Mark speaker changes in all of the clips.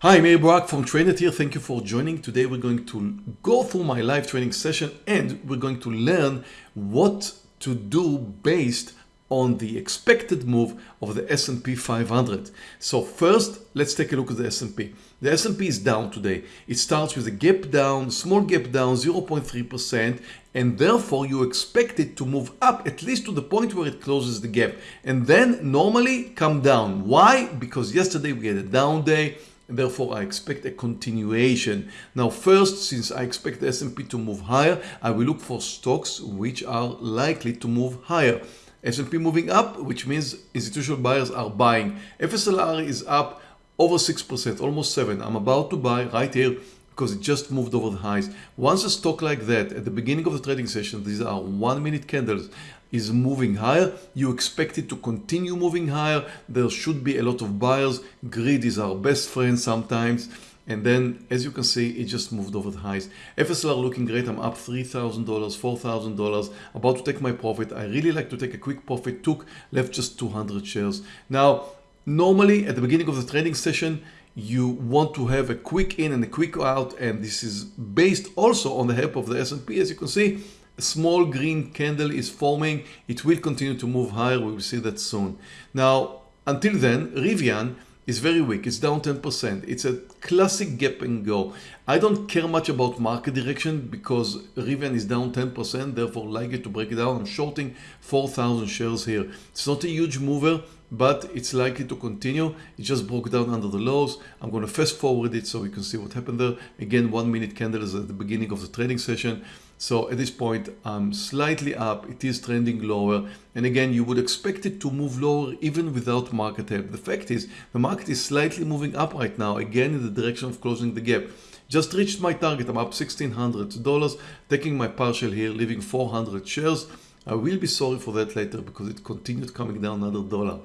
Speaker 1: Hi, Meir Barak from TradeNet here. Thank you for joining. Today we're going to go through my live training session and we're going to learn what to do based on the expected move of the S&P 500. So first, let's take a look at the S&P. The S&P is down today. It starts with a gap down, small gap down 0.3% and therefore you expect it to move up at least to the point where it closes the gap and then normally come down. Why? Because yesterday we had a down day therefore I expect a continuation. Now first, since I expect the S&P to move higher, I will look for stocks which are likely to move higher. S&P moving up, which means institutional buyers are buying. FSLR is up over 6%, almost 7. I'm about to buy right here because it just moved over the highs. Once a stock like that at the beginning of the trading session, these are one minute candles, is moving higher, you expect it to continue moving higher. There should be a lot of buyers. Greed is our best friend sometimes. And then, as you can see, it just moved over the highs. FSLR looking great. I'm up $3,000, $4,000, about to take my profit. I really like to take a quick profit, took, left just 200 shares. Now, normally at the beginning of the trading session, you want to have a quick in and a quick out and this is based also on the help of the S&P as you can see a small green candle is forming. It will continue to move higher. We will see that soon. Now until then Rivian is very weak. It's down 10% it's a classic gap and go. I don't care much about market direction because Rivian is down 10% therefore like it to break it down. I'm shorting 4,000 shares here. It's not a huge mover but it's likely to continue. It just broke down under the lows. I'm going to fast forward it so we can see what happened there. Again, one minute candle is at the beginning of the trading session. So at this point, I'm slightly up. It is trending lower. And again, you would expect it to move lower even without market help. The fact is the market is slightly moving up right now, again, in the direction of closing the gap. Just reached my target. I'm up $1,600, taking my partial here, leaving 400 shares. I will be sorry for that later because it continued coming down another dollar.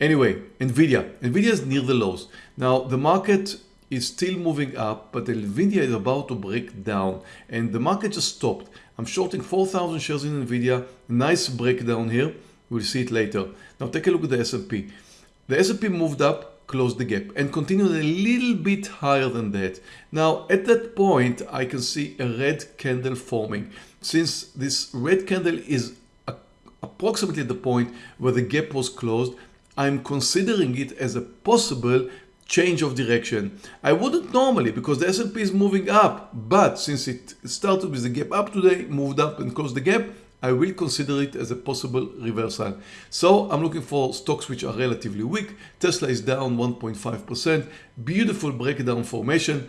Speaker 1: Anyway, Nvidia. Nvidia is near the lows. Now the market is still moving up, but Nvidia is about to break down and the market just stopped. I'm shorting 4,000 shares in Nvidia. Nice breakdown here. We'll see it later. Now take a look at the S&P. The S&P moved up closed the gap and continued a little bit higher than that. Now at that point I can see a red candle forming. Since this red candle is approximately the point where the gap was closed, I'm considering it as a possible change of direction. I wouldn't normally because the S&P is moving up, but since it started with the gap up today, moved up and closed the gap, I will consider it as a possible reversal. So I'm looking for stocks which are relatively weak. Tesla is down 1.5%. Beautiful breakdown formation.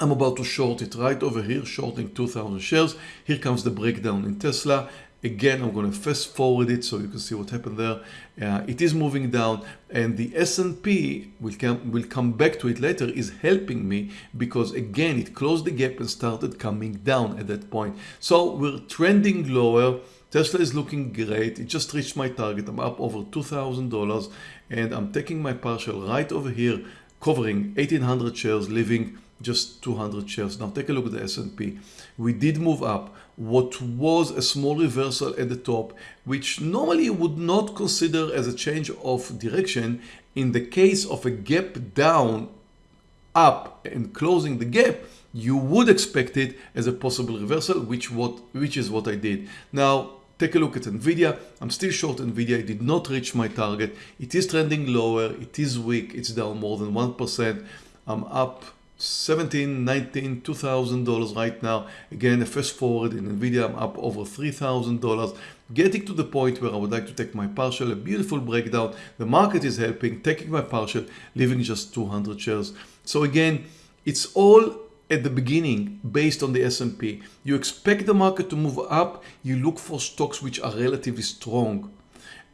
Speaker 1: I'm about to short it right over here, shorting 2,000 shares. Here comes the breakdown in Tesla. Again, I'm going to fast forward it so you can see what happened there. Uh, it is moving down and the S&P will come, will come back to it later is helping me because again, it closed the gap and started coming down at that point. So we're trending lower. Tesla is looking great. It just reached my target. I'm up over $2,000 and I'm taking my partial right over here, covering 1800 shares, leaving just 200 shares. Now take a look at the S&P. We did move up what was a small reversal at the top, which normally you would not consider as a change of direction in the case of a gap down up and closing the gap. You would expect it as a possible reversal which what which is what I did. Now take a look at Nvidia. I'm still short Nvidia. It did not reach my target. It is trending lower. It is weak. It's down more than 1% I'm up 17 19 2000 dollars right now. Again fast forward in nvidia i'm up over 3000 dollars. Getting to the point where i would like to take my partial a beautiful breakdown. The market is helping taking my partial leaving just 200 shares. So again it's all at the beginning based on the S&P you expect the market to move up. You look for stocks which are relatively strong.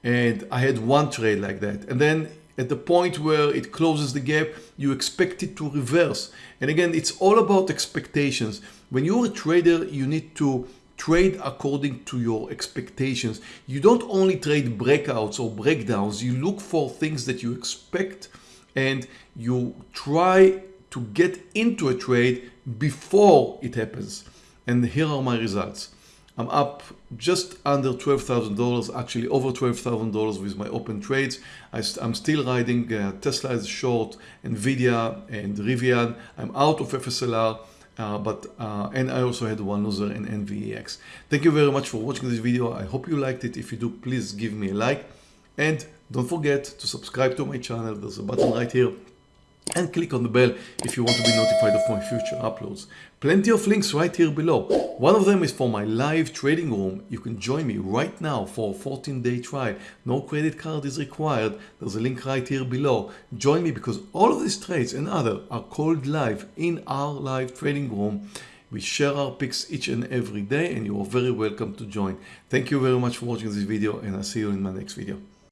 Speaker 1: And I had one trade like that. And then at the point where it closes the gap, you expect it to reverse. And again, it's all about expectations. When you're a trader, you need to trade according to your expectations. You don't only trade breakouts or breakdowns, you look for things that you expect and you try to get into a trade before it happens. And here are my results. I'm up just under $12,000, actually over $12,000 with my open trades. I, am still riding uh, Tesla is short, Nvidia and Rivian. I'm out of FSLR. Uh, but uh, and I also had one loser in NVEX. Thank you very much for watching this video. I hope you liked it. If you do, please give me a like and don't forget to subscribe to my channel. There's a button right here and click on the bell if you want to be notified of my future uploads. Plenty of links right here below. One of them is for my live trading room. You can join me right now for a 14 day trial. No credit card is required. There's a link right here below. Join me because all of these trades and other are called live in our live trading room. We share our picks each and every day and you are very welcome to join. Thank you very much for watching this video and I'll see you in my next video.